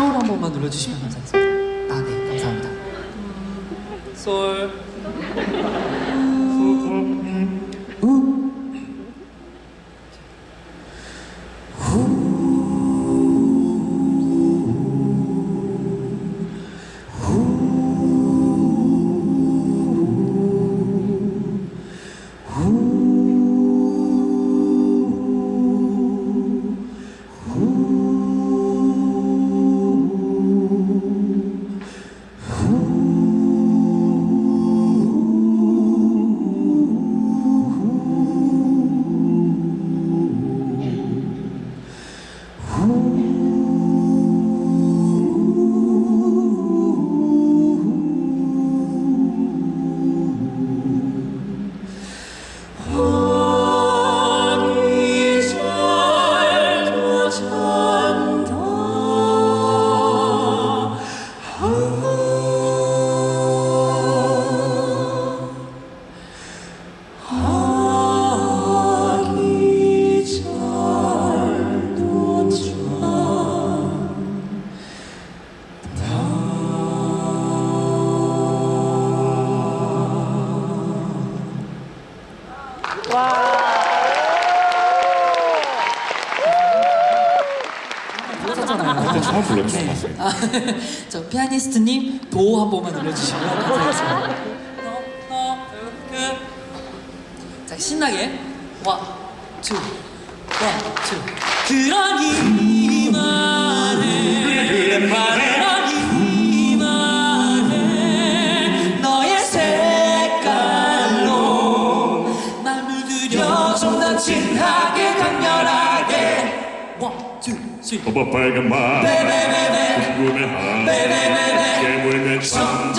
소울 한 번만 눌러주시면 감사하겠습니다. 아, 네, 감사합니다. 솔. 불 그때 처음 불렀죠, 네. 아, 저 피아니스트님 도 한 번만 눌러주시면 감사하겠습니다. 자 신나게 one, two, one, two. 그러니 날 물들여 좀더 진하게 강렬하게. 어버 빨간 말 베베베베 궁금해한 깨물면 참